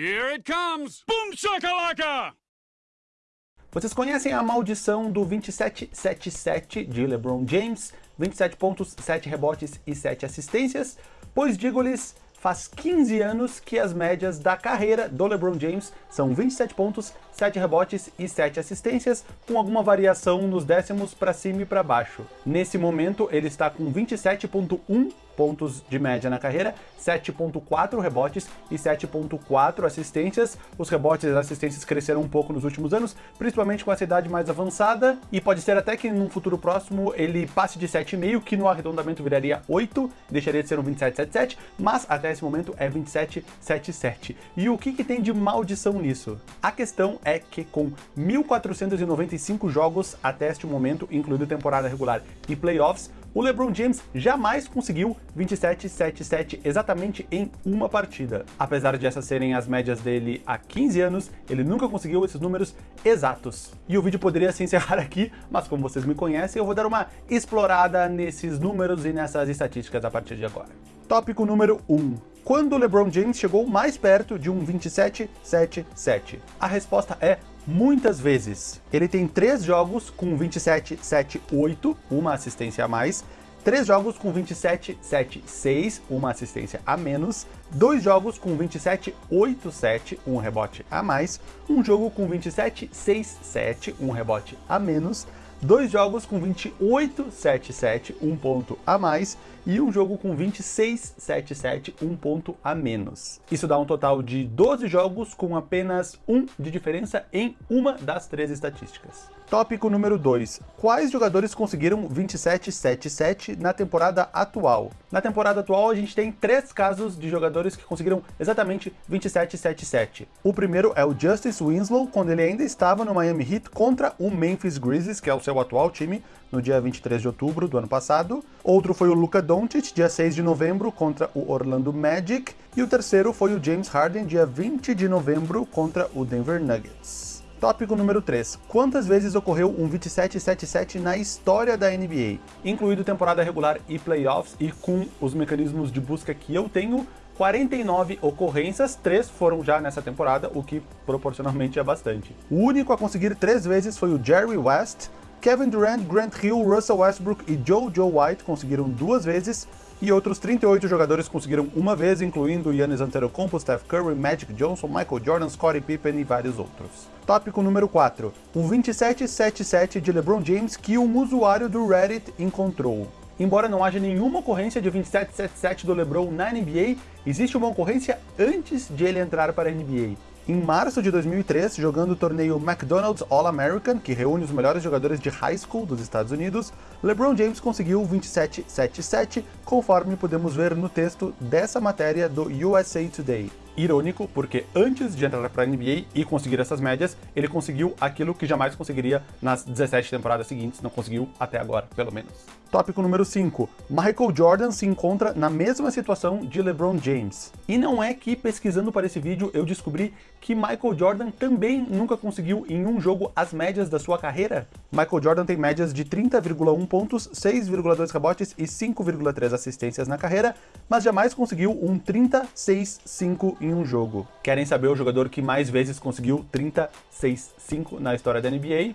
Here it comes! Boom shakalaka! Vocês conhecem a maldição do 27-7-7 de LeBron James? 27 pontos, 7 rebotes e 7 assistências? Pois digo-lhes, faz 15 anos que as médias da carreira do LeBron James são 27 pontos, 7 rebotes e 7 assistências, com alguma variação nos décimos para cima e para baixo. Nesse momento, ele está com 27.1 pontos de média na carreira, 7.4 rebotes e 7.4 assistências. Os rebotes e as assistências cresceram um pouco nos últimos anos, principalmente com essa idade mais avançada, e pode ser até que num futuro próximo ele passe de 7,5, que no arredondamento viraria 8, deixaria de ser um 27,77, mas até esse momento é 27,77. E o que, que tem de maldição nisso? A questão é que com 1.495 jogos até este momento, incluindo temporada regular e playoffs, o LeBron James jamais conseguiu 27-7-7 exatamente em uma partida. Apesar de essas serem as médias dele há 15 anos, ele nunca conseguiu esses números exatos. E o vídeo poderia se encerrar aqui, mas como vocês me conhecem, eu vou dar uma explorada nesses números e nessas estatísticas a partir de agora. Tópico número 1. Quando o LeBron James chegou mais perto de um 27-7-7? A resposta é muitas vezes. Ele tem três jogos com 27, 7, 8, uma assistência a mais, três jogos com 27, 7, 6, uma assistência a menos, dois jogos com 27, 8, 7, um rebote a mais, um jogo com 27, 6, 7, um rebote a menos, dois jogos com 28, 7, 7, um ponto a mais, e um jogo com 26, 7, 7, um ponto a menos. Isso dá um total de 12 jogos com apenas um de diferença em uma das três estatísticas. Tópico número 2. Quais jogadores conseguiram 27-7-7 na temporada atual? Na temporada atual, a gente tem três casos de jogadores que conseguiram exatamente 27-7-7. O primeiro é o Justice Winslow, quando ele ainda estava no Miami Heat contra o Memphis Grizzlies, que é o seu atual time, no dia 23 de outubro do ano passado. Outro foi o Luka Doncic, dia 6 de novembro, contra o Orlando Magic. E o terceiro foi o James Harden, dia 20 de novembro, contra o Denver Nuggets. Tópico número 3. Quantas vezes ocorreu um 27-7-7 na história da NBA? Incluído temporada regular e playoffs, e com os mecanismos de busca que eu tenho, 49 ocorrências, 3 foram já nessa temporada, o que proporcionalmente é bastante. O único a conseguir 3 vezes foi o Jerry West, Kevin Durant, Grant Hill, Russell Westbrook e Joe Joe White conseguiram duas vezes, e outros 38 jogadores conseguiram uma vez, incluindo Giannis Antetokounmpo, Steph Curry, Magic Johnson, Michael Jordan, Scottie Pippen e vários outros. Tópico número 4. Um 2777 de LeBron James que um usuário do Reddit encontrou. Embora não haja nenhuma ocorrência de 2777 do LeBron na NBA, existe uma ocorrência antes de ele entrar para a NBA. Em março de 2003, jogando o torneio McDonald's All-American, que reúne os melhores jogadores de high school dos Estados Unidos, LeBron James conseguiu 27-7-7, conforme podemos ver no texto dessa matéria do USA Today. Irônico, porque antes de entrar para a NBA e conseguir essas médias, ele conseguiu aquilo que jamais conseguiria nas 17 temporadas seguintes, não conseguiu até agora, pelo menos. Tópico número 5. Michael Jordan se encontra na mesma situação de LeBron James. E não é que pesquisando para esse vídeo eu descobri que Michael Jordan também nunca conseguiu em um jogo as médias da sua carreira? Michael Jordan tem médias de 30,1 pontos, 6,2 rebotes e 5,3 assistências na carreira, mas jamais conseguiu um 36-5 em um jogo. Querem saber o jogador que mais vezes conseguiu 36-5 na história da NBA?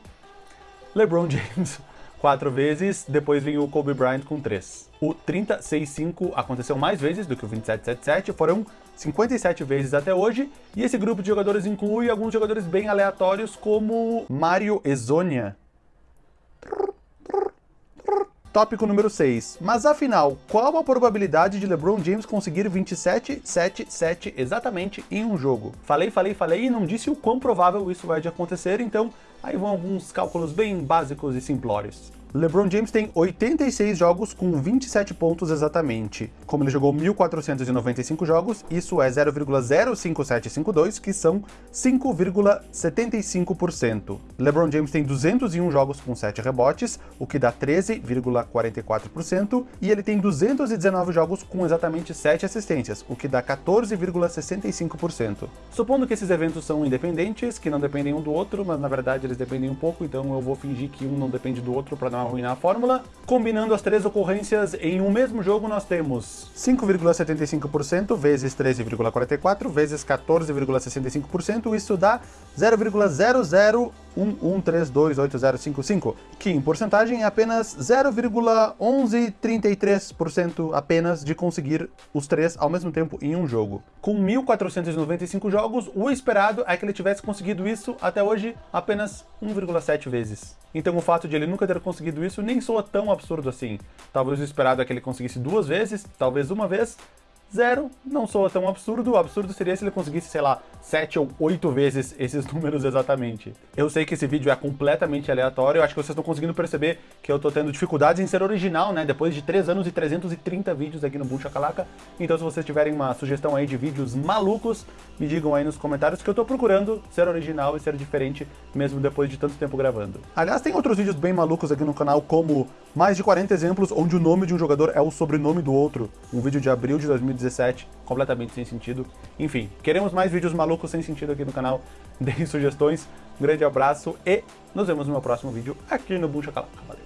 LeBron James quatro vezes, depois vem o Kobe Bryant com três. O 36-5 aconteceu mais vezes do que o 27-7-7, foram 57 vezes até hoje, e esse grupo de jogadores inclui alguns jogadores bem aleatórios como Mario Ezonia. Tópico número 6. Mas afinal, qual a probabilidade de LeBron James conseguir 27, 7, 7 exatamente em um jogo? Falei, falei, falei e não disse o quão provável isso vai de acontecer, então aí vão alguns cálculos bem básicos e simplórios. LeBron James tem 86 jogos com 27 pontos exatamente. Como ele jogou 1.495 jogos, isso é 0,05752, que são 5,75%. LeBron James tem 201 jogos com 7 rebotes, o que dá 13,44%, e ele tem 219 jogos com exatamente 7 assistências, o que dá 14,65%. Supondo que esses eventos são independentes, que não dependem um do outro, mas na verdade eles dependem um pouco, então eu vou fingir que um não depende do outro para não arruinar a fórmula. Combinando as três ocorrências em um mesmo jogo, nós temos 5,75% vezes 13,44 vezes 14,65%, isso dá 0,0011328055, que em porcentagem é apenas 0,1133% apenas de conseguir os três ao mesmo tempo em um jogo. Com 1.495 jogos, o esperado é que ele tivesse conseguido isso até hoje apenas 1,7 vezes. Então o fato de ele nunca ter conseguido isso nem soa tão absurdo assim. Talvez o esperado é que ele conseguisse duas vezes, talvez uma vez, zero não soa tão absurdo. O absurdo seria se ele conseguisse, sei lá, sete ou oito vezes esses números exatamente. Eu sei que esse vídeo é completamente aleatório, eu acho que vocês estão conseguindo perceber que eu tô tendo dificuldades em ser original, né? Depois de 3 anos e 330 vídeos aqui no Boom Chacalaca. Então se vocês tiverem uma sugestão aí de vídeos malucos, me digam aí nos comentários que eu tô procurando ser original e ser diferente, mesmo depois de tanto tempo gravando. Aliás, tem outros vídeos bem malucos aqui no canal, como mais de 40 exemplos onde o nome de um jogador é o sobrenome do outro. Um vídeo de abril de 2017, completamente sem sentido. Enfim, queremos mais vídeos malucos sem sentido aqui no canal. Deem sugestões. Um grande abraço e nos vemos no meu próximo vídeo aqui no Boom Chacalaca. Valeu!